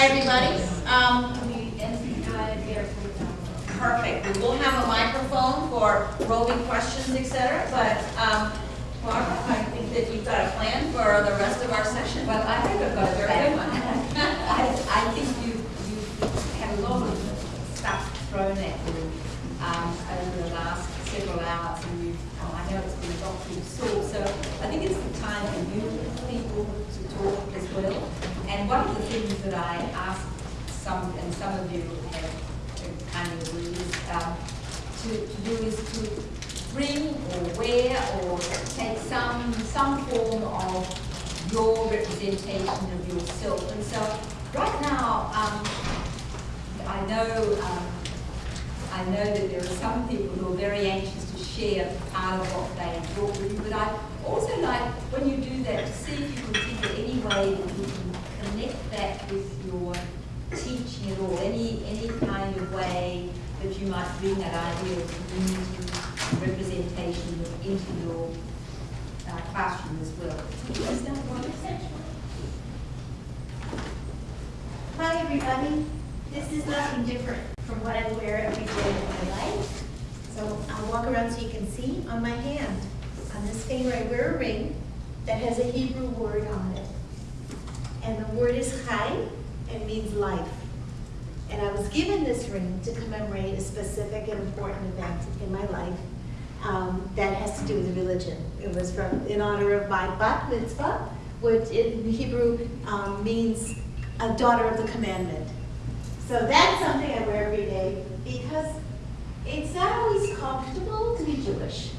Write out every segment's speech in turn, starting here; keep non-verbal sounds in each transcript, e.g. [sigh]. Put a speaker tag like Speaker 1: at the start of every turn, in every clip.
Speaker 1: Hi, everybody. Um, Perfect. We will have a microphone for roving questions, etc. but um, Barbara, I think that you've got a plan for the rest of our session.
Speaker 2: Well, I think I've got a
Speaker 1: Very
Speaker 2: very
Speaker 1: good
Speaker 2: good
Speaker 1: one. [laughs]
Speaker 2: I, I think you, you had a lot of stuff thrown at you, um, over the last several hours, and you, oh, I know it's been a lot through school, so I think it's the time for you people to talk as well. And one of the things that I asked some, and some of you have have kind of agreed, um, to, to do is to bring or wear or take some, some form of your representation of yourself. And so right now, um, I know, um, I know that there are some people who are very anxious to share part of what they have brought with you, but I also like, when you do that, to see if you can think of any way that you can connect that with your teaching at all, any, any kind of way that you might bring that idea of community representation into your uh, classroom as well. Is that one
Speaker 3: Hi, everybody. This is nothing different from what I wear every day of my life. So I'll walk around so you can see on my hand. On this finger, I wear a ring that has a Hebrew word on it. And the word is chai, and means life. And I was given this ring to commemorate a specific and important event in my life um, that has to do with religion. It was from, in honor of my bat mitzvah, which in Hebrew um, means a daughter of the commandment. So that's something I wear every day because it's not always comfortable to be Jewish.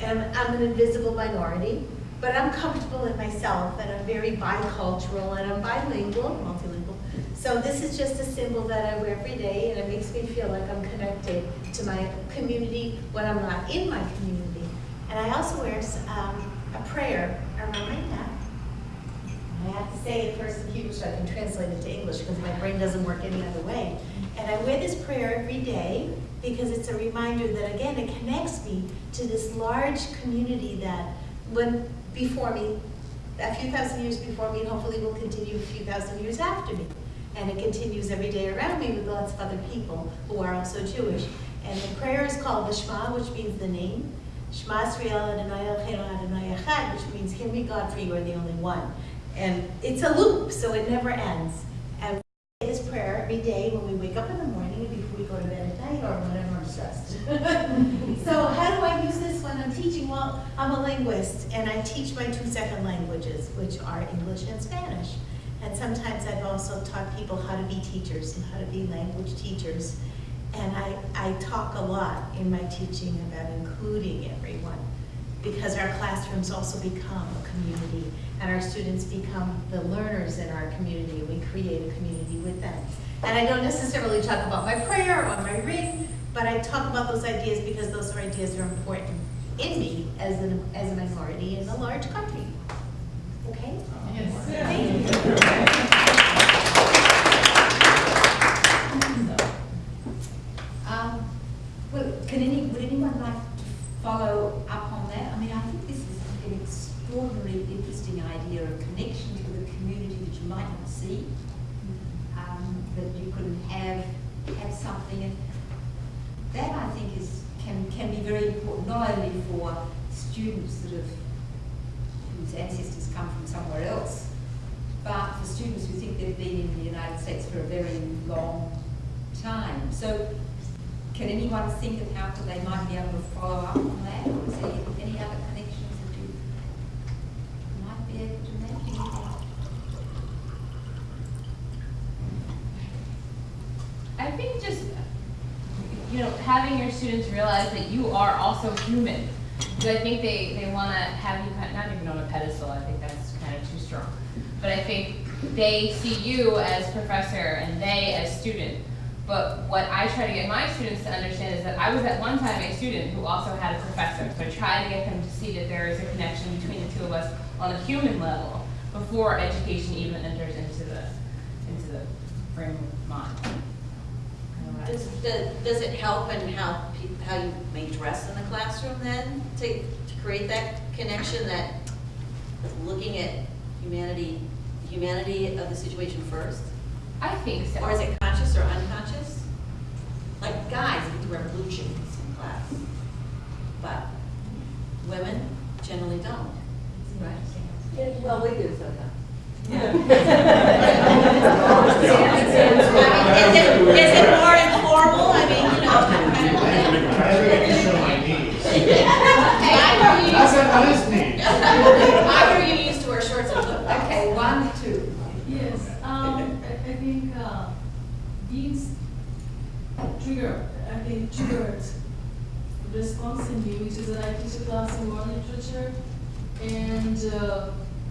Speaker 3: And I'm, I'm an invisible minority, but I'm comfortable in myself and I'm very bicultural and I'm bilingual, multilingual. So this is just a symbol that I wear every day and it makes me feel like I'm connected to my community when I'm not in my community. And I also wear um, a prayer around my neck. I have to say it first in Hebrew so I can translate it to English because my brain doesn't work any other way. And I wear this prayer every day because it's a reminder that again it connects me to this large community that when before me, a few thousand years before me, and hopefully will continue a few thousand years after me. And it continues every day around me with lots of other people who are also Jewish. And the prayer is called the Shema, which means the name. Shema Yisrael Adonai Eloheinu Adonai Echad, which means hear me God for you are the only one. And it's a loop, so it never ends. And we say this prayer every day when we wake up in the morning and before we go to bed at night or whenever I'm stressed. so how do I use this when I'm teaching? Well, I'm a linguist and I teach my two second languages, which are English and Spanish. And sometimes I've also taught people how to be teachers and how to be language teachers. And I, I talk a lot in my teaching about including everyone because our classrooms also become a community and our students become the learners in our community. We create a community with them. And I don't necessarily talk about my prayer or my ring, but I talk about those ideas because those ideas are important in me as, an, as a minority in a large country. Okay? Thank you.
Speaker 2: Um, well, can any, would anyone like to follow up on that? I mean, I think this is an extraordinarily interesting idea of connection to the community that you might not see. Um, that you could have, have something, and that I think is, can, can be very important, not only for students that have, whose ancestors come from somewhere else, but for students who think they've been in the United States for a very long time. So can anyone think of how they might be able to follow up on that? Or is there any other connections that you might be able to make? Anything?
Speaker 4: I think just, you know, having your students realize that you are also human. Because I think they, they want to have you, not even on a pedestal, I think that's kind of too strong. But I think they see you as professor and they as student. But what I try to get my students to understand is that I was at one time a student who also had a professor. So I try to get them to see that there is a connection between the two of us on a human level before education even enters into the, into the frame of mind.
Speaker 1: Does, does does it help in how, how you may dress in the classroom then, to, to create that connection that looking at humanity, the humanity of the situation first?
Speaker 4: I think so.
Speaker 1: Or is it conscious or unconscious? Like guys get to wear blue jeans in class, but women generally don't, right?
Speaker 5: Well, we do sometimes.
Speaker 1: Is [laughs] [laughs] it, is it more informal? I mean, you know, kind of-
Speaker 6: I can show my knees.
Speaker 1: I
Speaker 6: That's not his knees.
Speaker 1: I hear you used to wear shorts and flip flops.
Speaker 5: Okay, one, two.
Speaker 7: Yes, um, I, I think, uh, these trigger, I think triggered response in me, which is that I teach a class in world literature. And, uh,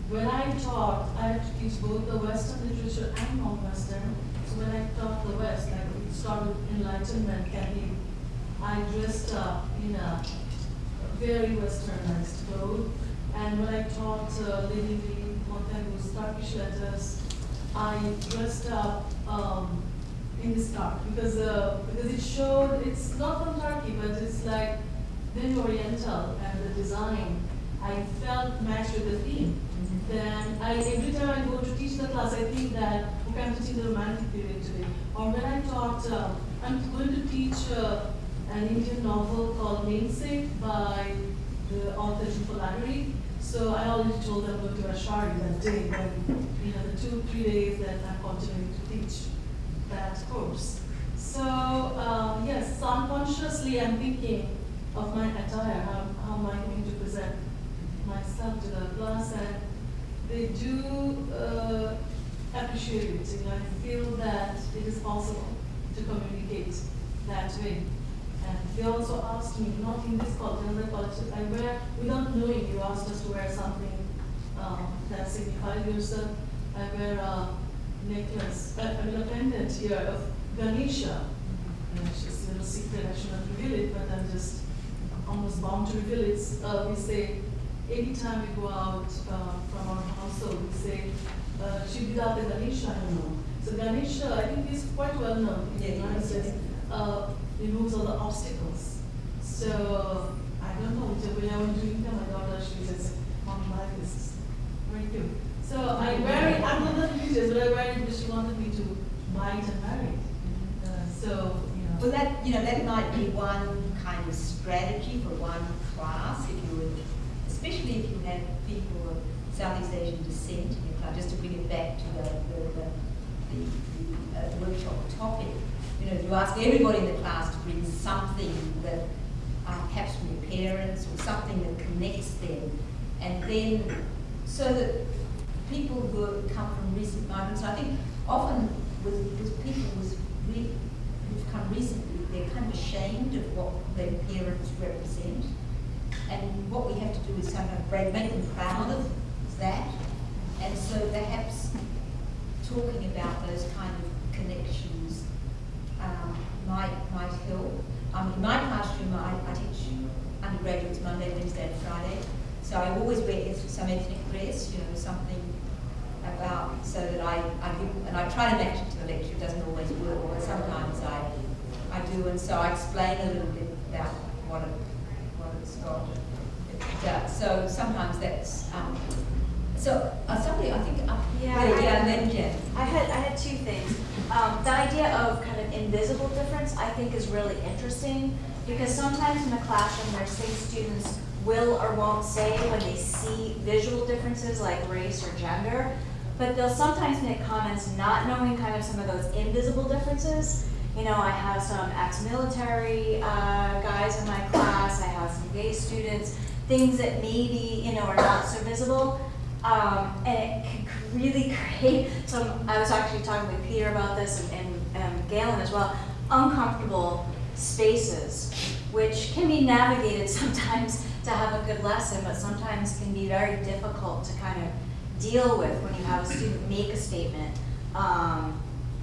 Speaker 7: when I taught, I had to teach both the Western literature and non-Western. So when I taught the West, like we started Enlightenment, Kathy, I dressed up in a very westernized clothes. And when I taught uh, Lady Lee Montagu's Turkish letters, I dressed up um, in this dark because uh, because it showed it's not from Turkey, but it's like very oriental and the design. I felt matched with the theme. Then I every time I go to teach the class, I think that okay, I'm teaching the romantic period today. Or when I taught, uh, I'm going to teach uh, an Indian novel called Namesake by the author Jhumpa Lahiri. So I already told them go to Ashari that day, when, you know, the two, three days that I'm continuing to teach that course. So, um, yes, unconsciously I'm thinking of my attire, how, I going to present myself to the class, and they do uh, appreciate it, you know, I feel that it is possible to communicate that way. And they also asked me, not in this college, another college, I wear, without knowing, you asked us to wear something um, that signifies yourself. I wear a necklace, uh, I mean a pendant here of Ganesha. And it's just a little secret, I should not reveal it, but I'm just almost bound to reveal it. Uh, we say, anytime we go out uh, from our household, we say, uh, Shibidate Ganesha, you know. So Ganesha, I think is quite well known in the United States, uh, removes all the obstacles. So, I don't know, when I went to India, my daughter, she says, Mom, like this is very cute. So I wear it, I'm not the pictures, but I wear it because she wanted me to buy it and wear it. Uh, so, you know.
Speaker 2: Well, that, you know, that might be one kind of strategy for one class, if you would, especially if you have people of Southeast Asian descent in your class, just to bring it back to the, the, the, the, uh, workshop topic. You know, you ask everybody in the class to bring something that, uh, perhaps from your parents, or something that connects them, and then, so that people who come from recent migrants, I think often with, with people with re, who've come recently, they're kind of ashamed of what their parents represent. And what we have to do is somehow break, make them proud of that. And so perhaps talking about those kind of connections um, might, might help. Um, in my classroom, I, I teach undergraduates Monday, Wednesday, and Friday. So I always wear eth- some ethnic dress, you know, something about, so that I, I give, and I try to match it to the lecture, it doesn't always work, but sometimes I, I do, and so I explain a little bit about what it, what it's got. It does. So sometimes that's, um, so, uh, somebody, I think up here,
Speaker 8: Yeah, I-
Speaker 2: yeah, and then Jen.
Speaker 8: I had, I had two things. Um, the idea of kind of invisible difference, I think is really interesting, because sometimes in the classroom, there's things students will or won't say when they see visual differences like race or gender, but they'll sometimes make comments not knowing kind of some of those invisible differences. You know, I have some ex-military uh, guys in my class, I have some gay students, things that maybe, you know, are not so visible. Um, and it can really [laughs] create some, I was actually talking with Peter about this and, and um, Galen as well, uncomfortable spaces, which can be navigated [laughs] sometimes to have a good lesson, but sometimes can be very difficult to kind of deal with when you have a student make a statement, um,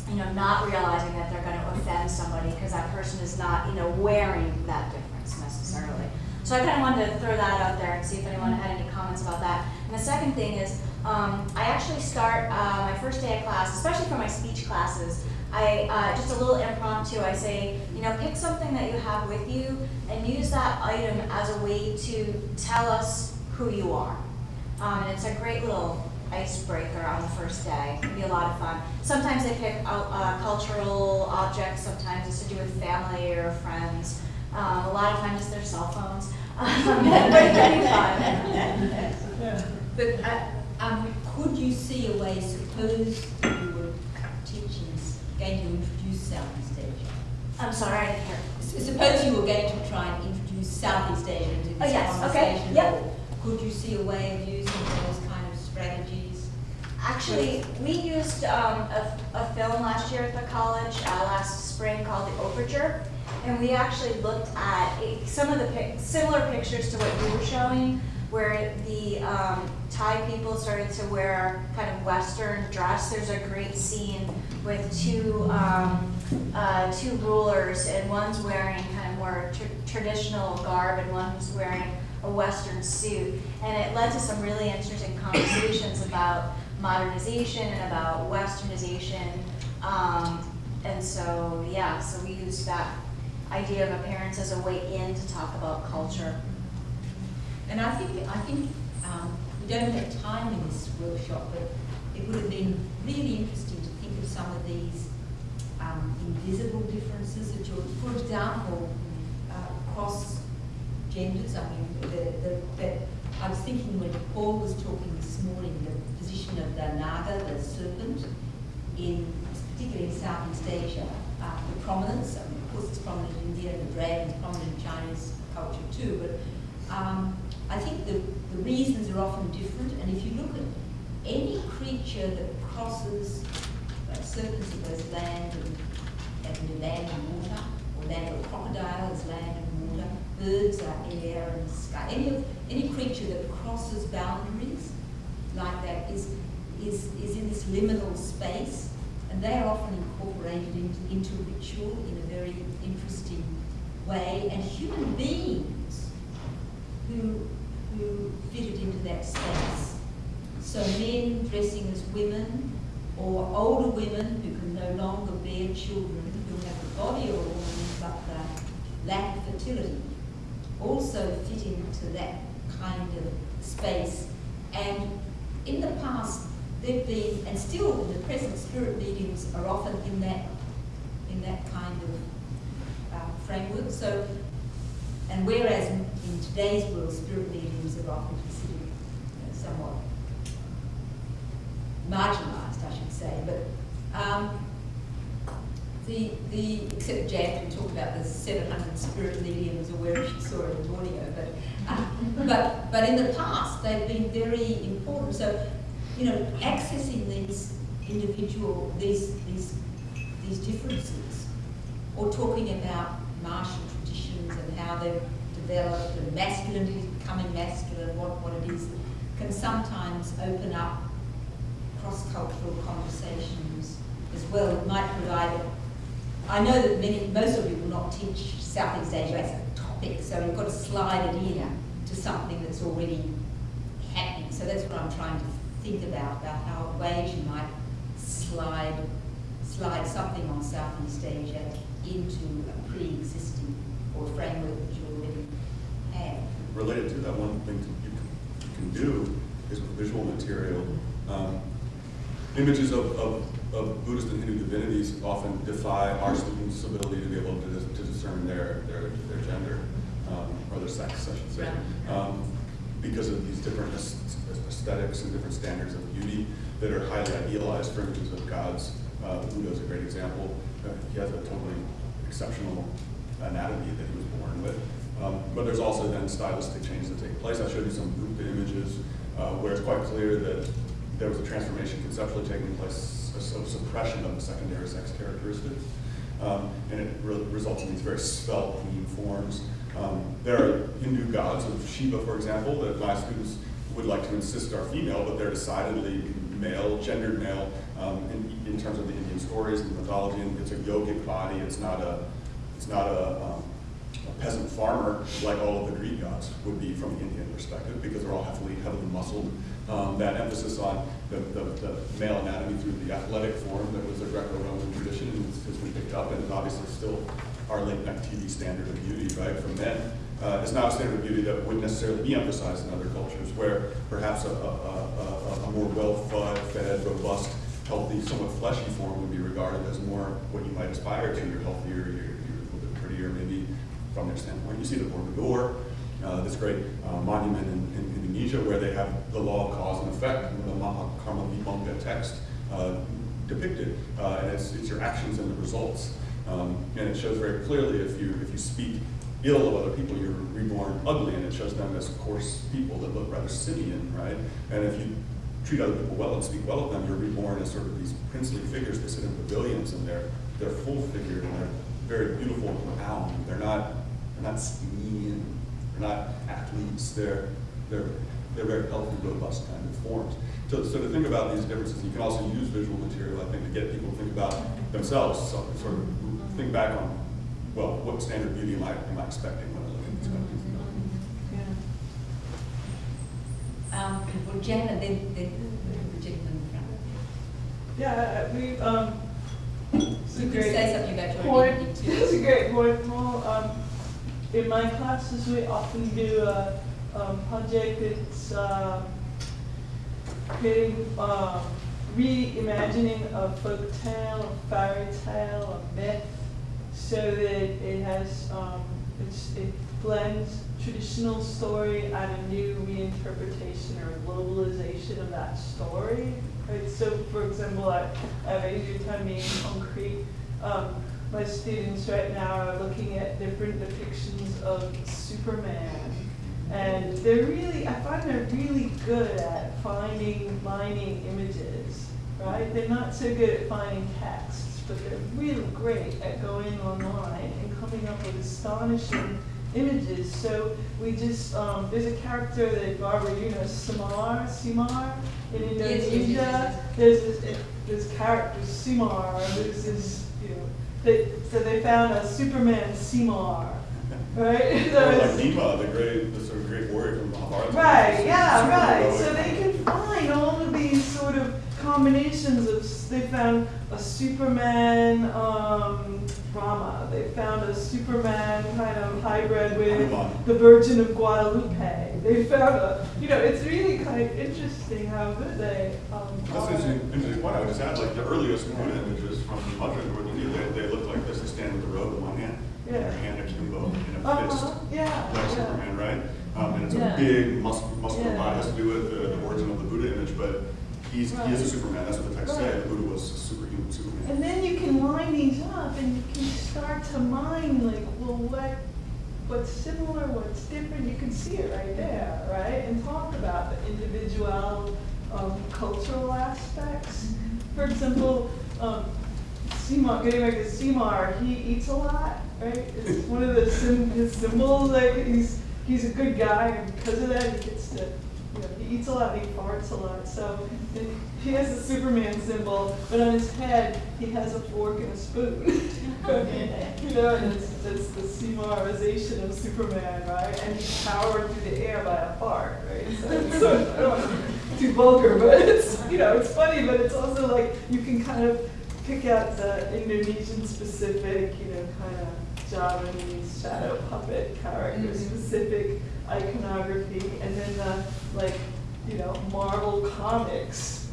Speaker 8: you know, not realizing that they're going to offend somebody because that person is not, you know, wearing that difference necessarily. So I kind of wanted to throw that out there and see if anyone had any comments about that. And the second thing is, um, I actually start uh, my first day of class, especially for my speech classes. I uh, just a little impromptu. I say, you know, pick something that you have with you and use that item as a way to tell us who you are. Um, and it's a great little icebreaker on the first day. It'd be a lot of fun. Sometimes they pick uh, cultural objects, sometimes it's to do with family or friends. Um, a lot of times it's their cell phones. [laughs] Um, [laughs] but
Speaker 2: uh, um, could you see a way, suppose you were teaching, going to introduce Southeast Asia?
Speaker 8: I'm sorry, I didn't hear.
Speaker 2: Suppose you were going to try and introduce Southeast Asia into
Speaker 8: Oh,
Speaker 2: this
Speaker 8: yes, okay,
Speaker 2: conversation.
Speaker 8: yep.
Speaker 2: Could you see a way of using those kind of strategies?
Speaker 8: Actually, we used um, a, a film last year at the college, uh, last spring called The Overture. And we actually looked at a- some of the pic- similar pictures to what you were showing, where the um, Thai people started to wear kind of Western dress. There's a great scene with two, um, uh, two rulers, and one's wearing kind of more tr- traditional garb, and one's wearing a Western suit. And it led to some really interesting conversations about modernization and about westernization. Um, and so, yeah, so we used that idea of appearance as a way in to talk about culture.
Speaker 2: And I think, I think, um, we don't have time in this workshop, but it would have been really interesting to think of some of these, um, invisible differences that you're, for example, uh, across genders, I mean, the, the, the, I was thinking when Paul was talking this morning, the position of the naga, the serpent, in, particularly in Southeast Asia, uh, the prominence, I mean, of course it's prominent in India, the dragon is prominent in Chinese culture too, but um, I think the, the reasons are often different, and if you look at any creature that crosses, like serpents are both land and, and land and water, or land or crocodile is land and water, birds are air and sky, any any creature that crosses boundaries like that is, is, is in this liminal space, and they are often incorporated into, into ritual in a very interesting way, and human beings who, who fitted into that space. So men dressing as women, or older women who can no children, who have the body of a woman but lack of fertility, also fit into that kind of space. And in the past, there've been, and still in the present, spirit mediums are often in that, in that kind of uh, framework. So, and whereas in, in today's world, spirit mediums are often considered you know, somewhat marginalised, I should say, but um, the, the, except Jan who talked about the 700 spirit mediums or wherever she saw it in Borneo, but, uh, [laughs] but, but in the past they've been very important. So, you know, accessing these individual, these, these, these differences, or talking about martial traditions and how they've developed and masculinity becoming masculine, what, what it is, can sometimes open up cross-cultural conversations as well. It might provide, a- I know that many, most of you will not teach Southeast Asia as a topic, so you've got to slide it in to something that's already happening. So that's what I'm trying to think about, about how ways you might slide, slide something on Southeast Asia into a pre-existing or framework that you already have.
Speaker 5: related to that, one thing you can, you can do is with visual material. Um, images of, of, of Buddhist and Hindu divinities often defy our students' ability to be able to, dis- to discern their, their, their gender, um, or their sex, I should say. Um, because of these different aesthetics and different standards of beauty that are highly idealized for images of gods. Uh, Buddha is a great example. Uh, he has a totally exceptional anatomy that he was born with. Um, but there's also then stylistic changes that take place. I showed you some Buddha images uh, where it's quite clear that there was a transformation conceptually taking place, of suppression of the secondary sex characteristics. Um, and it re- results in these very clean forms. Um, there are Hindu gods of Shiva, for example, that my students would like to insist are female, but they're decidedly male, gendered male, um, in, in terms of the Indian stories and mythology. And it's a yogic body. It's not a, it's not a, um, a peasant farmer like all of the Greek gods would be from the Indian perspective, because they're all heavily, heavily muscled. Um, that emphasis on the, the, the male anatomy through the athletic form that was a Greco-Roman tradition has, been picked up, and is obviously still our late night TV standard of beauty, right, for men. uh, is not a standard of beauty that would necessarily be emphasized in other cultures, where perhaps a, a, a, a- a more well-fed, robust, healthy, somewhat fleshy form would be regarded as more what you might aspire to. You're healthier, you're, you're a little bit prettier, maybe from their standpoint. You see the Borobudur, uh, this great uh, monument in, in Indonesia where they have the law of cause and effect, the Mahakarma text uh, depicted, uh, and it's, it's your actions and the results. Um, and it shows very clearly if you if you speak ill of other people, you're reborn ugly, and it shows them as coarse people that look rather simian, right? And if you treat other people well and speak well of them, you're reborn as sort of these princely figures that sit in pavilions, and they're they're full figured and they're very beautiful and profound. They're not not skinny and they're not athletes. They're they're they're very healthy, robust kind of forms. So, so to think about these differences, you can also use visual material, I think, to get people to think about themselves, so, sort of think back on, well, what standard beauty am I, am I expecting when I look at these kind of things?
Speaker 2: Um, well, Jen, and then, then the gentleman in front.
Speaker 9: Yeah, we, um, it's a
Speaker 2: could
Speaker 9: great
Speaker 2: say something about your
Speaker 9: point.
Speaker 2: too.
Speaker 9: It's a great point. Well, um, in my classes, we often do a, project that's, um, creating, um, reimagining a folk tale, a fairy tale, a myth, so that it has, um, it blends traditional story and a new reinterpretation or globalization of that story. Right, so for example, I, I have easier time being concrete. Um, my students right now are looking at different depictions of Superman. And they're really, I find they're really good at finding, mining images, right? They're not so good at finding texts, but they're really great at going online and coming up with astonishing images. So we just, um, there's a character that Barbara, you know, Samar, Semar in
Speaker 2: Yes, yes, yes,
Speaker 9: Indonesia.
Speaker 2: yes,
Speaker 9: There's this, this character, Semar, who's this, they, so they found a Superman Semar, right? [laughs] So
Speaker 5: like Bhima, the great, the sort of great warrior from Mahabharata.
Speaker 9: Right, yeah, right.
Speaker 5: heroic.
Speaker 9: So they can find all of these sort of combinations of, they found a Superman, um, Rama. They found a Superman kind of hybrid with the Virgin of Guadalupe. They found a, you know, it's really kind of interesting how good they, um,
Speaker 5: That's
Speaker 9: are.
Speaker 5: an interesting, interesting point. I would just add, like, the earliest Buddha images from Mathura and North India, they, they look like this. They stand with the robe in one hand, and their
Speaker 9: Yeah.
Speaker 5: hand akimbo in a
Speaker 9: Uh-huh,
Speaker 5: fist.
Speaker 9: yeah,
Speaker 5: Like
Speaker 9: yeah.
Speaker 5: Superman, right? Um, and it's
Speaker 9: Yeah.
Speaker 5: a big muscular, muscular
Speaker 9: Yeah.
Speaker 5: body. It has to do with the, the origin of the Buddha image, but he's, he is a Superman. That's what the text say.
Speaker 9: Right.
Speaker 5: The Buddha was a superhuman Superman.
Speaker 9: And then you can line these up and you can start to mine like, well, what, what's similar, what's different, you can see it right there, right? And talk about the individual, um, cultural aspects. For example, um, Semar, getting back to Semar, he eats a lot, right? It's [laughs] one of the sim- his symbols, like, he's, he's a good guy, and because of that, he gets to, he eats a lot, he farts a lot, so he has a Superman symbol, but on his head, he has a fork and a spoon. [laughs] You know, and it's, it's the Semarization of Superman, right? And he's powered through the air by a fart, right? So, so I don't want to be too vulgar, but it's, you know, it's funny, but it's also like, you can kind of pick out the Indonesian specific, you know, kind of Javanese shadow puppet character
Speaker 2: Mhm.
Speaker 9: specific iconography, and then the, like, you know, Marvel Comics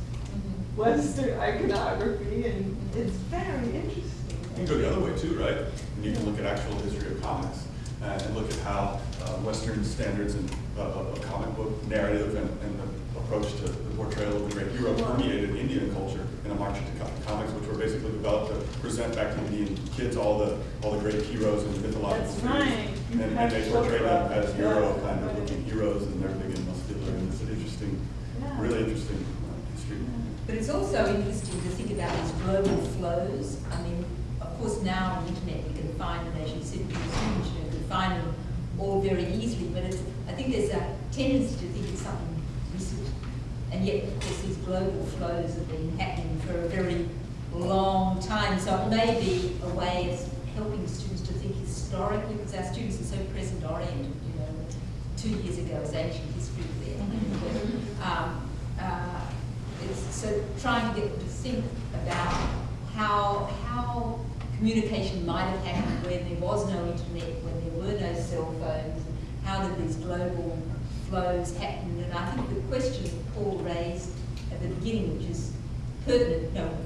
Speaker 9: Western iconography, and it's very interesting.
Speaker 5: You can go the other way too, right? And you can look at actual history of comics uh, and look at how uh, Western standards and uh, of of comic book narrative and, and the approach to the portrayal of the great hero permeated Indian culture in Amar Chitra co- comics, which were basically developed to present back to Indian kids all the all the great heroes and mythological
Speaker 9: That's
Speaker 5: figures.
Speaker 9: right.
Speaker 5: And, and they
Speaker 9: to
Speaker 5: portray them as
Speaker 9: that.
Speaker 5: hero kind of
Speaker 9: Right.
Speaker 5: looking heroes, and they're big and muscular, and it's an interesting,
Speaker 9: Yeah.
Speaker 5: really interesting uh, history.
Speaker 2: But it's also interesting to think about these global flows. I mean, of course, now on the internet, you can find them, as you said, with your students, you can find them all very easily, but it's, I think there's a tendency to think it's something recent. And yet, of these global flows have been happening for a very long time, so it may be a way of helping students to think historically, because our students are so present oriented, you know. Two years ago was ancient history there. Um, uh, it's so trying to get them to think about how, how communication might have happened when there was no internet, when there were no cell phones, how did these global flows happen? And I think the question that Paul raised at the beginning, which is pertinent, you know,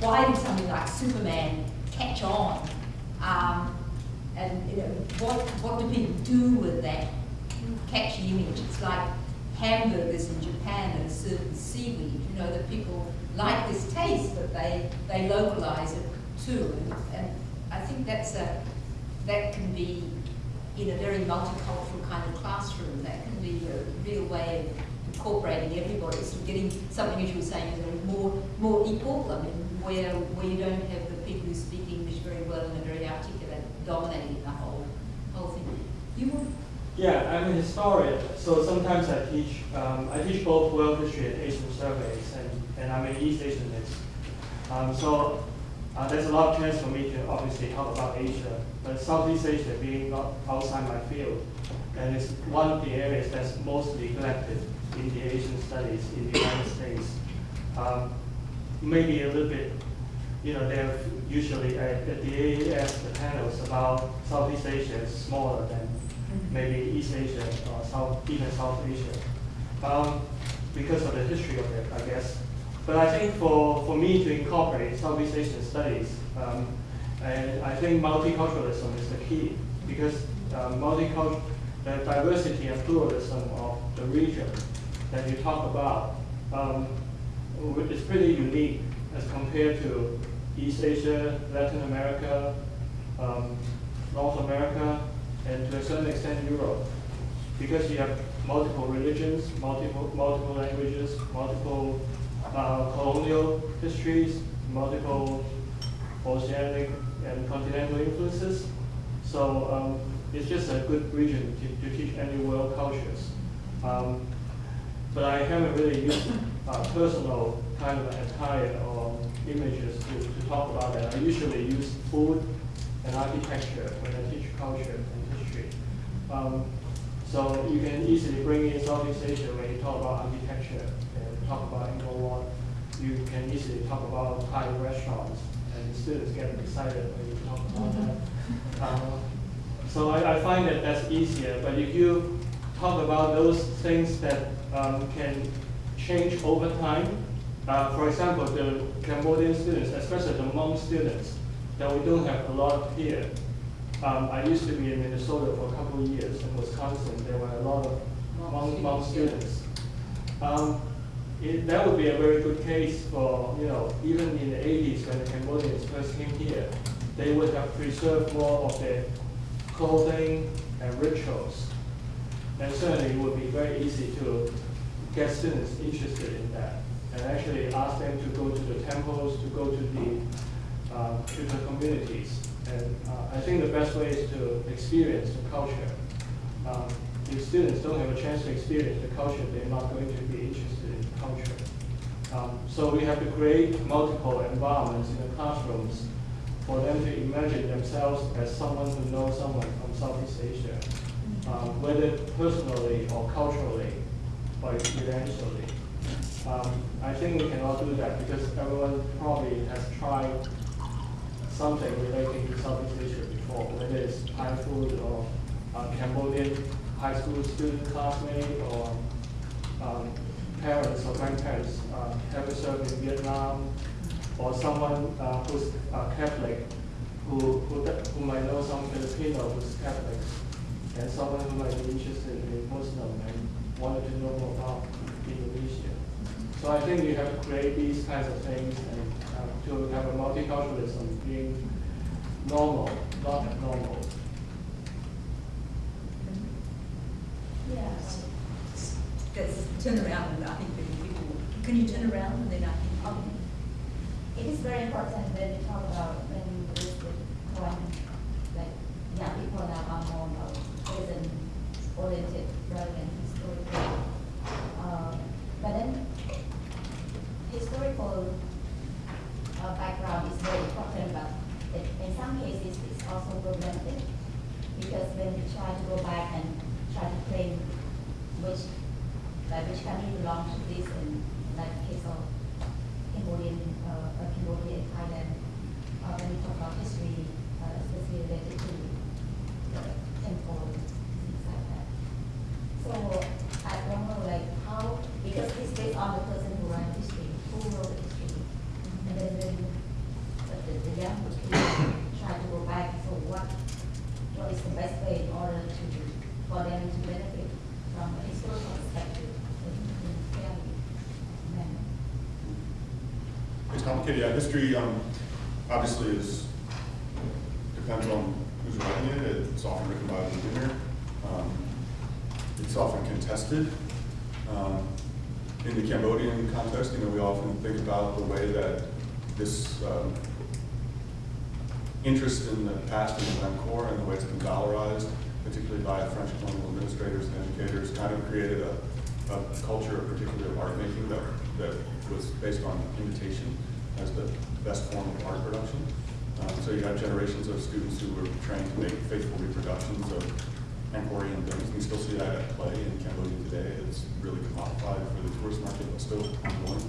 Speaker 2: why did something like Superman catch on? Um, and you know, what what do people do with that catchy image? It's like hamburgers in Japan and a certain seaweed. You know that people like this taste, but they they localize it too. And, and I think that's a that can be in a very multicultural kind of classroom. That can be a real way of incorporating everybody, so getting something as you were saying, is more more equal. I mean, where where you don't have the people who speak English very well and are very articulate dominating the whole whole thing. You would
Speaker 10: Yeah, I'm a historian, so sometimes I teach, um, I teach both world history and Asian surveys, and, and I'm an East Asianist. Um, so uh, there's a lot of chance for me to obviously talk about Asia, but Southeast Asia being outside my field, and it's one of the areas that's most neglected in the Asian studies in the United States. Um, maybe a little bit, you know, they're usually at, at the AAS, the panels about Southeast Asia is smaller than maybe East Asia or South, even South Asia, um, because of the history of it, I guess. But I think for, for me to incorporate Southeast Asian studies, um, and I think multiculturalism is the key because um, multicultural, the diversity and pluralism of the region that you talk about um, is pretty unique as compared to East Asia, Latin America, um, North America, and to a certain extent Europe, because you have multiple religions, multiple multiple languages, multiple uh, colonial histories, multiple oceanic and continental influences. So um, it's just a good region to, to teach any world cultures. Um, but I haven't really used uh, personal kind of attire or images to, to talk about that. I usually use food and architecture when I teach culture and history. Um, so you can easily bring in Southeast Asia when you talk about architecture and talk about Angkor Wat. You can easily talk about Thai restaurants, and the students get excited when you talk about that. Um, so I, I find that that's easier, but if you talk about those things that um, can change over time, uh, for example, the Cambodian students, especially the Hmong students, that we don't have a lot here. Um, I used to be in Minnesota for a couple of years, in Wisconsin, there were a lot of Hmong, Hmong students. Um, it, that would be a very good case for, you know, even in the 80s when the Cambodians first came here, they would have preserved more of their clothing and rituals. And certainly it would be very easy to get students interested in that and actually ask them to go to the temples, to go to the, uh, to the communities. And uh, I think the best way is to experience the culture. Um, if students don't have a chance to experience the culture, they're not going to be interested in culture. Um, so we have to create multiple environments in the classrooms for them to imagine themselves as someone who knows someone from Southeast Asia, um, whether personally or culturally or experientially. Um, I think we can all do that because everyone probably has tried something relating to Southeast Asia before, whether it's Thai food or uh, Cambodian high school student classmate or um, parents or grandparents uh, ever served in Vietnam or someone uh, who's uh, Catholic who, who, who might know some Filipino who's Catholic and someone who might be interested in Muslim and wanted to know more about Indonesia. So I think you have to create these kinds of things and uh, to have a multiculturalism being normal, not abnormal.
Speaker 3: Yes.
Speaker 2: Let's turn around and I think that people, can you turn around and then I think,
Speaker 11: Um, it is very important when you talk about when we visit foreign, like young people now are more about present oriented rather than historical. Uh, but then historical uh, background is very important, but it, in some cases it's also problematic because when we try to go back and try to claim which like which country belongs to this and like the case of Cambodian, uh, uh, Cambodia and Thailand, uh, when we talk about history, uh, especially related to the temple,
Speaker 5: Yeah, history, um, obviously is, depends on who's writing it. It's often written by a beginner. Um, It's often contested. Um, In the Cambodian context, you know, we often think about the way that this, um, interest in the past in Angkor and the way it's been dollarized, particularly by French colonial administrators and educators, kind of created a, a culture, particularly of art making, that, that was based on imitation as the best form of art production. Um, so you have generations of students who were trained to make faithful reproductions of Angkorian things. We still see that at play in Cambodia today. It's really commodified for the tourist market, but still ongoing.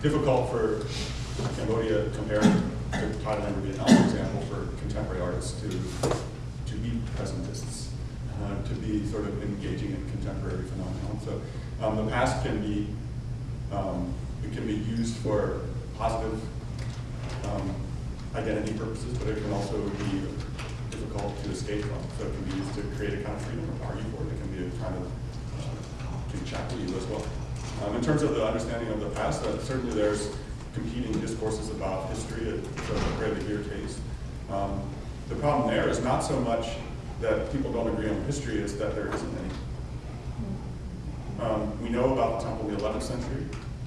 Speaker 5: Difficult for Cambodia compared to Thailand or be for example, for contemporary artists to, to be presentists, uh, to be sort of engaging in contemporary phenomenon. So um, the past can be, um, it can be used for positive um, identity purposes, but it can also be difficult to escape from. So it can be used to create a kind of freedom or argue for it. It can be a kind of, uh, shackle you as well. Um, in terms of the understanding of the past, uh, certainly there's competing discourses about history at the Preah Vihear case. Um, the problem there is not so much that people don't agree on history, it's that there isn't any. Um, we know about the temple in the 11th century,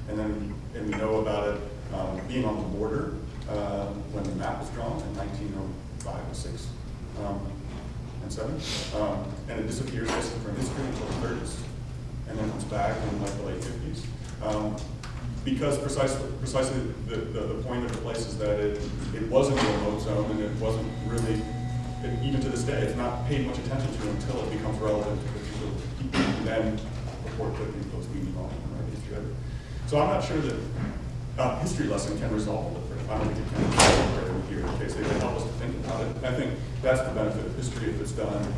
Speaker 5: and then and we know about it um, being on the border uh, when the map was drawn in 1905 or 6 um, and 7. Um, and it disappears basically from history until the 30s, and then comes back in like the late 50s. Um, because precisely, precisely the, the, the point of the place is that it, it wasn't a remote zone and it wasn't really, and even to this day, it's not paid much attention to until it becomes relevant to particular people who then report putting those meaning on of. So I'm not sure that a history lesson can resolve it. I don't think it can resolve here in case they can help us to think about it. I think that's the benefit of history if it's done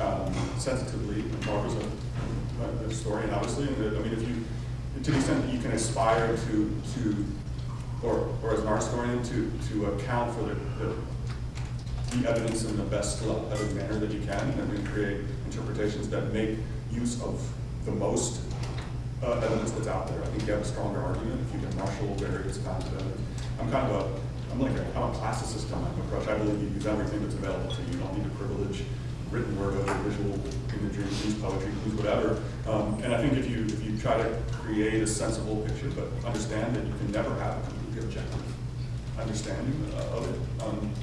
Speaker 5: um, sensitively. Barbara's a, a historian, obviously, and I mean, if you, to the extent that you can aspire to, to or, or as an art historian, to, to account for the, the, the evidence in the best evident manner that you can, and then create interpretations that make use of the most uh, evidence that's out there. I think you have a stronger argument if you can marshal various kinds of evidence. I'm kind of a, I'm like a, I'm a classicist on of approach. I believe you use everything that's available to you. You don't need to privilege written word over visual imagery, use poetry, use whatever. Um, and I think if you if you try to create a sensible picture, but understand that you can never have a completely objective understanding of it, um,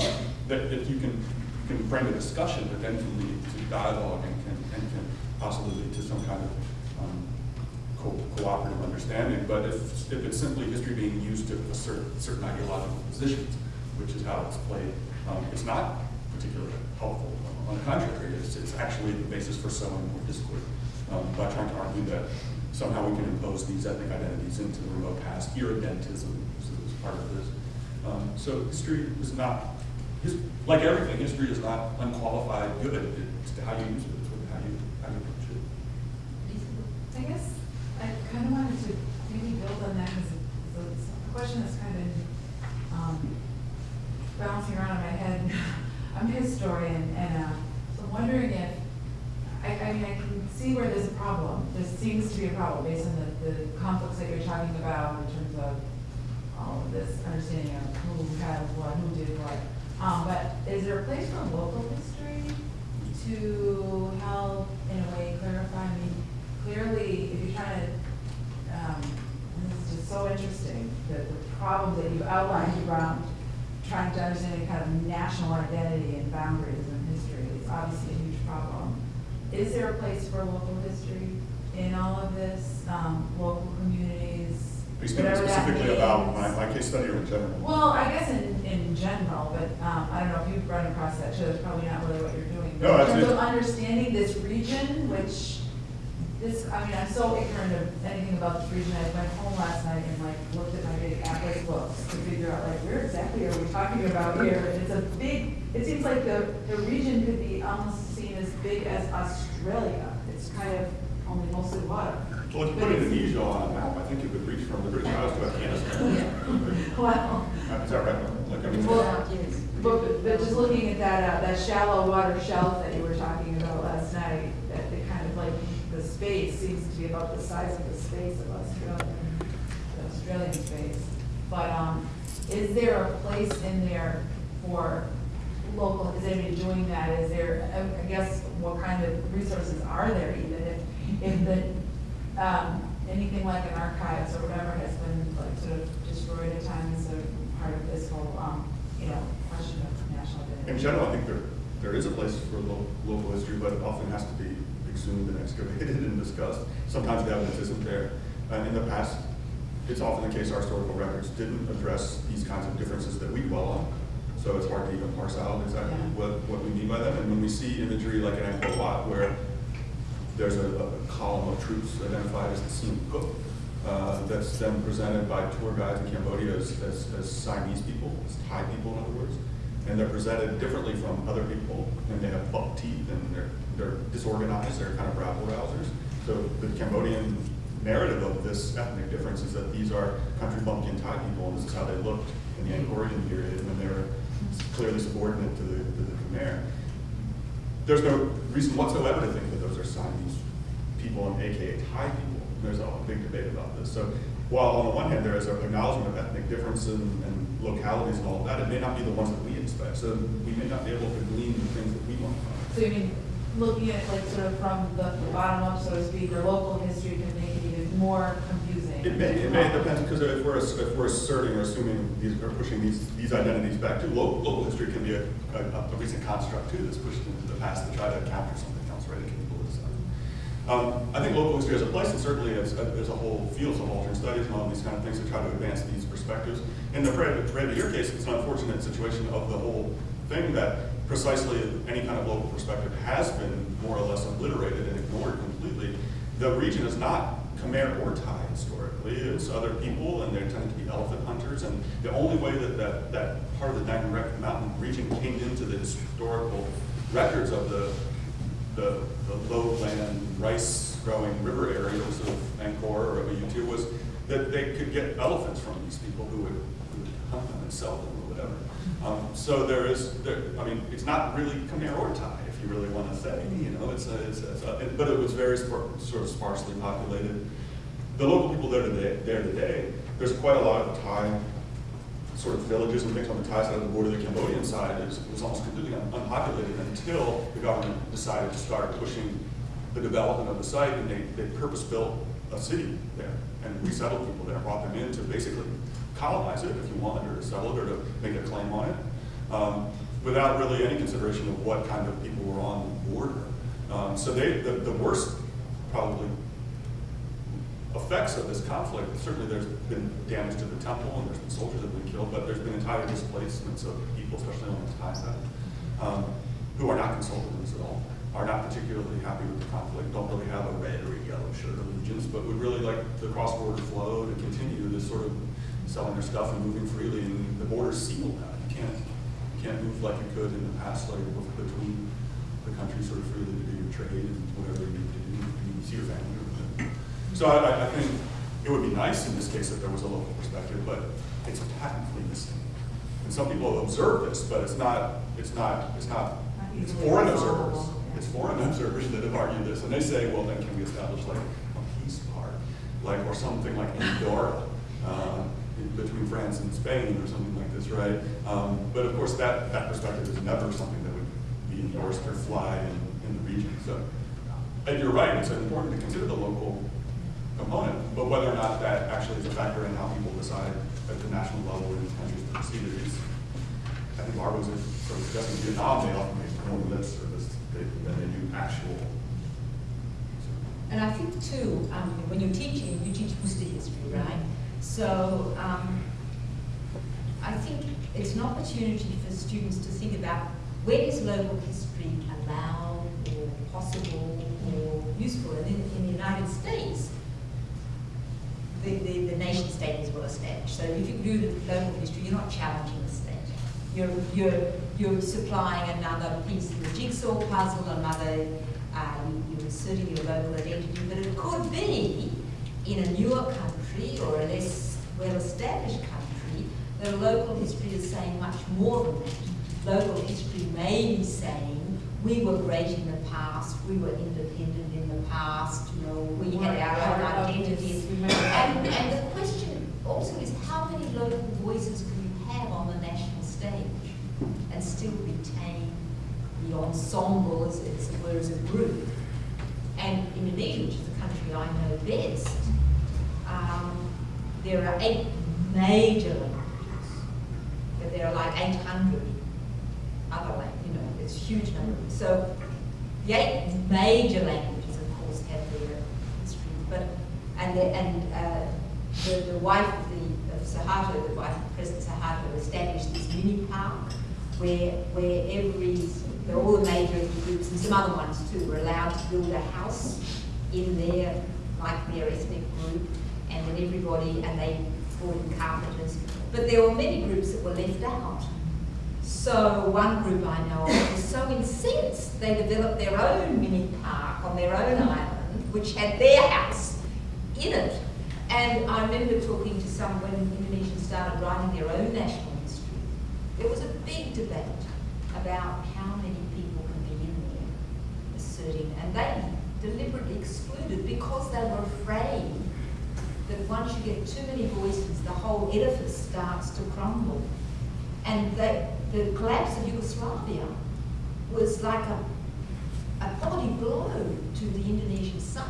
Speaker 5: that, that you can you can frame a discussion, but then can lead to dialogue and can and can possibly lead to some kind of co cooperative understanding. But if if it's simply history being used to assert certain ideological positions, which is how it's played, um, it's not particularly helpful. On the contrary, it's, it's actually the basis for sowing more discord um, by trying to argue that somehow we can impose these ethnic identities into the remote past. Irredentism is, part of this. Um, so history is not, his, like everything, history is not unqualified good. It's how you use it, it's how you, how you approach it.
Speaker 12: I guess I kind of wanted to maybe build on that because it's a question that's kind of um, bouncing around in my head. I'm a historian, and uh, so I'm wondering if, I, I mean, I can see where there's a problem. There seems to be a problem based on the, the conflicts that you're talking about in terms of all of this understanding of who had what, who did what. Um, but is there a place for local history to help in a way clarify? I mean, clearly, if you're trying to, um, and this is just so interesting, the, the problem that you've outlined around trying to understand a kind of national identity and boundaries in history is obviously a huge problem. Is there a place for local history in all of this, um, local communities?
Speaker 5: Are you speaking specifically about my, my case study or in general?
Speaker 12: Well, I guess in, in general, but, um, I don't know if you've run across that so that's probably not really what you're doing.
Speaker 5: No,
Speaker 12: But
Speaker 5: that's
Speaker 12: In terms of understanding this region, which, this, I mean, I'm so ignorant of anything about this region, I went home last night and like looked at my big atlas books to figure out like, where exactly are we talking about here? And it's a big, it seems like the, the region could be almost seen as big as Australia. It's kind of only mostly water.
Speaker 5: Well, if you put Indonesia on a map, I think you could reach from the British Isles to Afghanistan. [laughs]
Speaker 12: Wow.
Speaker 5: Is that right? Like, I mean,
Speaker 12: Well, But, but just looking at that, uh, that shallow water shelf that you were talking about last night, that the kind of like, the space seems to be about the size of the space of Australia, the Australian space. But, um, is there a place in there for local, is anybody doing that? Is there, I- guess, what kind of resources are there even if, if the, um, anything like an archives or whatever has been like sort of destroyed at times or part of this whole, um, you know, question of national identity?
Speaker 5: In general, I think there, there is a place for lo- local history, but it often has to be excavated and discussed. Sometimes the evidence isn't there. Uh, in the past, it's often the case our historical records didn't address these kinds of differences that we dwell on. So it's hard to even parse out exactly
Speaker 12: Yeah.
Speaker 5: what, what we mean by them. And when we see imagery like in Angkor Wat, where there's a, a column of troops identified as the Syam Kuk, uh, that's then presented by tour guides in Cambodia as, as, as Siamese people, as Thai people in other words. And they're presented differently from other people, and they have buck teeth, and they're, they're disorganized, they're kind of rabble rousers. So the Cambodian narrative of this ethnic difference is that these are country bumpkin Thai people, and this is how they looked in the Angkorian period when they were clearly subordinate to the, to the Khmer. There's no reason whatsoever to think that those are Siamese people and AKA Thai people. There's a big debate about this. So while on the one hand there is an acknowledgement of ethnic difference and, and localities and all of that, it may not be the ones that we expect. So we may not be able to glean the things that we want.
Speaker 12: So you mean, looking at like sort of from the the bottom up, so to speak, or local history can make it even more confusing?
Speaker 5: It may, it may depend, because if we're, if we're asserting or assuming these, or pushing these, these identities back to local, local history can be a, a, a recent construct too, that's pushed into the past to try to capture something else, right? It can be politicized. Um, I think local history has a place, and certainly as, there's a whole field of alternate studies and all these kind of things to try to advance these perspectives. In the Preah, Preah Vihear case, it's an unfortunate situation of the whole thing that precisely any kind of local perspective has been more or less obliterated and ignored completely. The region is not Khmer or Thai historically, it's other people, and they tend to be elephant hunters, and the only way that that, that part of the Dangrek Mountain region came into the historical records of the the, the lowland rice growing river areas of Angkor or of U2 was that they could get elephants from these people who would, who would hunt them and sell them or whatever. Um, so there is, there, I mean, it's not really Khmer or Thai, if you really want to say, you know, it's a, it's a, it's a but it was very sort of sparsely populated. The local people there today, there today, there's quite a lot of Thai sort of villages and things on the Thai side of the border, the Cambodian side is, was almost completely un- unpopulated until the government decided to start pushing the development of the site, and they, they purpose-built a city there, and resettled people there, brought them in to basically colonize it, if you want, or to settle it, or to make a claim on it, um, without really any consideration of what kind of people were on the border. Um, so they, the, the worst, probably, effects of this conflict, certainly there's been damage to the temple and there's been soldiers that have been killed, but there's been entire displacements of people, especially on the Thai side, um, who are not consulted this at all, are not particularly happy with the conflict, don't really have a red or a yellow shirt allegiance, but would really like the cross-border flow to continue this sort of selling their stuff and moving freely, and the border's sealed that. You can't, you can't move like you could in the past, like between the countries sort of freely to do your trade and whatever you need to do, you see your family. So I, I- think it would be nice in this case if there was a local perspective, but it's patently missing. And some people observe this, but it's not, it's not, it's not, it's foreign observers. It's foreign observers that have argued this, and they say, well, then can we establish like a peace park, like, or something like Andorra, uh, in between France and Spain, or something like this, right? Um, but of course, that, that perspective is never something that would be endorsed or fly in, in the region, so. And you're right, it's important to consider the local component, but whether or not that actually is a factor in how people decide at the national level in countries to proceed is, I think Barbara was sort of suggesting Vietnam, they often make more lip service than they do actual.
Speaker 2: And I think too, um, when you're teaching, you teach history, right? So, um, I think it's an opportunity for students to think about where is local history allowed or possible or useful? And in, in the United States, the, the, the nation state is well established. So if you do local history, you're not challenging the state. You're, you're, you're supplying another piece of the jigsaw puzzle, another, uh, you- you're inserting your local identity, but it could be in a newer country or a less well-established country a local history is saying much more than that. Local history may be saying, we were great in the past, we were independent in the past, you know, we had our own identities. And, and the question also is how many local voices can you have on the national stage and still retain the ensemble as, as it were as a group. And Indonesia, which is the country I know best, um, there are eight major languages, but there are like 800 other languages, you know, it's a huge number. So the eight major languages, of course, have their history, but and the, and uh, the, the wife of the of Suharto, the wife of President Suharto, established this mini park where where every where all the major groups and some other ones too were allowed to build a house in their like their ethnic group, and everybody and they brought in carpenters. But there were many groups that were left out. So one group I know of was so incensed they developed their own mini park on their own island, which had their house in it. And I remember talking to some when Indonesians started writing their own national history. There was a big debate about how many people can be in there asserting, and they deliberately excluded because they were afraid that once you get too many voices, the whole edifice starts to crumble. And they, the collapse of Yugoslavia was like a, a body blow to the Indonesian psyche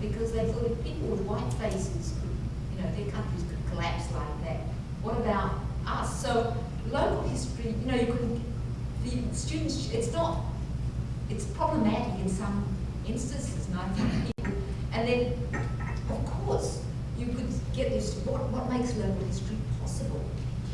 Speaker 2: because they thought if people with white faces could, you know, their countries could collapse like that, what about us? So local history, you know, you could, the students, it's not, it's problematic in some instances, and I think people, and then, of course, get this, what, what makes local history possible?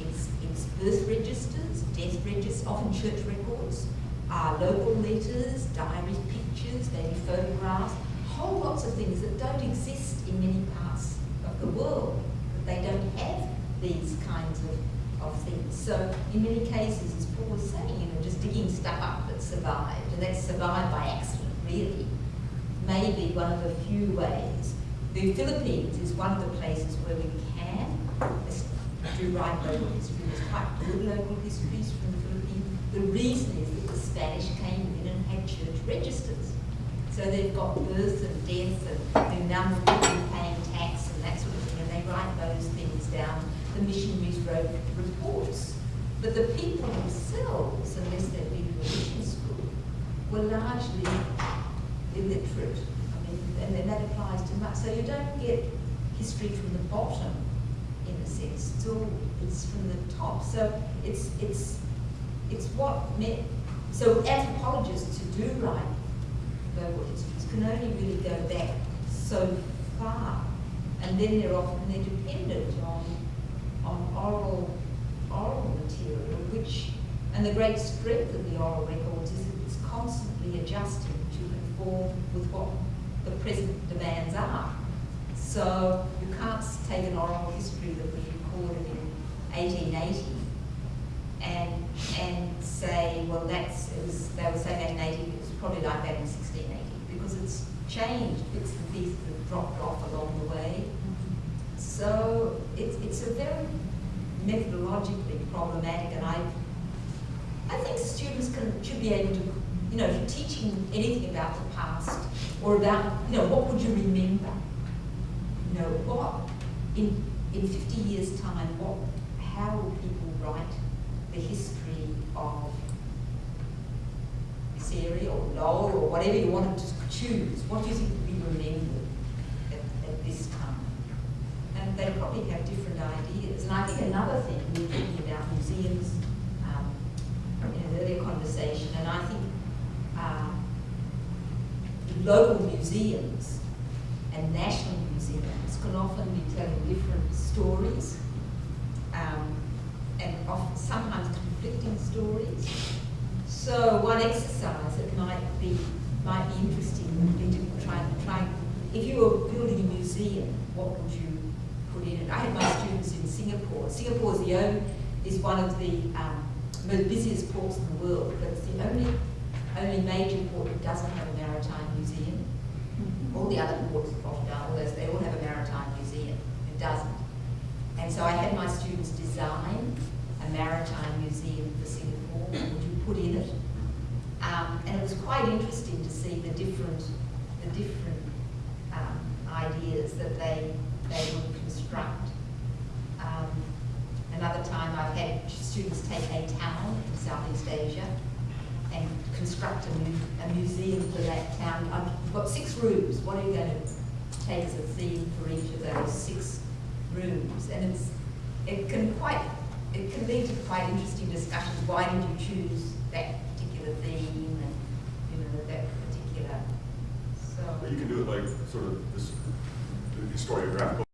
Speaker 2: It's, it's birth registers, death registers, often church records, uh, local letters, diaries, pictures, maybe photographs, whole lots of things that don't exist in many parts of the world, that they don't have these kinds of, of things. So in many cases, as Paul was saying, you know, just digging stuff up that survived, and that's survived by accident, really, may be one of the few ways. The Philippines is one of the places where we can do write local history. There's quite good local histories from the Philippines. The reason is that the Spanish came in and had church registers. So they've got birth and death and the number of people paying tax and that sort of thing, and they write those things down. The missionaries wrote reports. But the people themselves, unless they've been to a mission school, were largely illiterate. And then that applies to much. So you don't get history from the bottom, in a sense. It's all it's from the top. So it's it's it's what meant. So anthropologists who do write local histories can only really go back so far, and then they're often they're dependent on on oral oral material, which and the great strength of the oral records is that it's constantly adjusting to conform with what the present demands are. So you can't take an oral history that was recorded in 1880 and and say, well, that's it was they were saying 1880, it was probably like that in 1680 because it's changed. Bits and pieces have dropped off along the way. So it's it's a very methodologically problematic, and I I think students can should be able to, you know, if you're teaching anything about the past or about, you know, what would you remember? You know, what in in 50 years' time, what how will people write the history of this area or Lowell or whatever you want to choose? What do you think will be remembered at, at this time? And they probably have different ideas. And I think another thing, we we're talking about museums um, in an earlier conversation, and I think local museums and national museums can often be telling different stories um, and often sometimes conflicting stories. So one exercise that might be might be interesting would be to try and try. If you were building a museum, what would you put in it? I had my students in Singapore. Singapore is the only, is one of the um, most busiest ports in the world, but it's the only only major port that doesn't have a maritime museum. All the other ports, Rotterdam, all those, they all have a maritime museum. It doesn't. And so I had my students design a maritime museum for Singapore. Would you put in it? Um, and it was quite interesting to see the different, the different um, ideas that they they would construct. Um, another time I've had students take a town in Southeast Asia and construct a mu- a museum for that town. Um, You've got six are going to take as a theme for each of those six rooms? And it's, it can quite, it can lead to quite interesting discussions. Why did you choose that particular theme and, you know, that particular, so.
Speaker 5: You can do it like sort of this historiographical